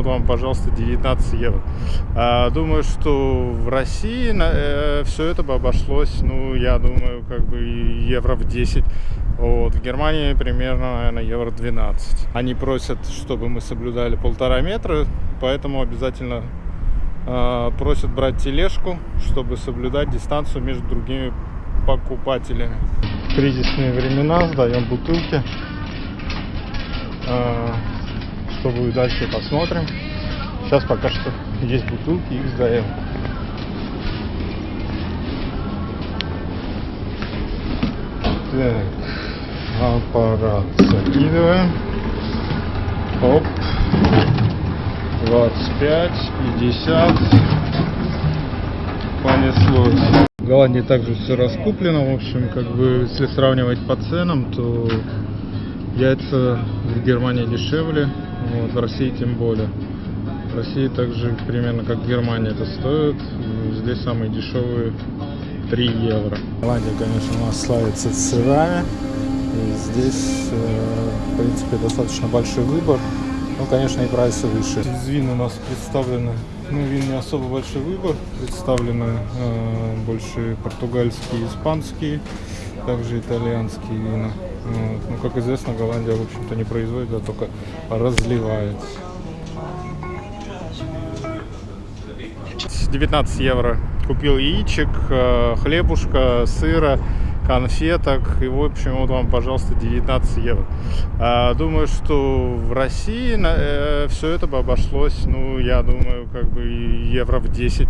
Вот вам, пожалуйста, 19 евро. А, думаю, что в России на, э, все это бы обошлось, ну, я думаю, как бы евро в 10. Вот, в Германии примерно, наверное, евро 12. Они просят, чтобы мы соблюдали полтора метра, поэтому обязательно э, просят брать тележку, чтобы соблюдать дистанцию между другими покупателями. В кризисные времена сдаем бутылки. Э, что будет дальше, посмотрим. Сейчас пока что есть бутылки, их сдаем. Так, аппарат закидываем. Оп. 25, 50. Понеслось. В Голландии также все раскуплено. В общем, как бы, если сравнивать по ценам, то яйца в Германии дешевле, вот, в России тем более. В России также примерно как в Германии это стоит. Здесь самые дешевые 3 евро. Голландия, конечно, у нас славится сырами. И здесь, э, в принципе, достаточно большой выбор. Ну, конечно, и прайсы выше. Из вин у нас представлены, ну, вин не особо большой выбор. Представлены э, больше португальские, испанские, также итальянские вина. Ну, как известно, Голландия, в общем-то, не производит, а только разливает. 19 евро купил яичек, э, хлебушка, сыра, конфеток. И, в общем, вот вам, пожалуйста, 19 евро. А, думаю, что в России э, все это бы обошлось, ну, я думаю, как бы евро в 10.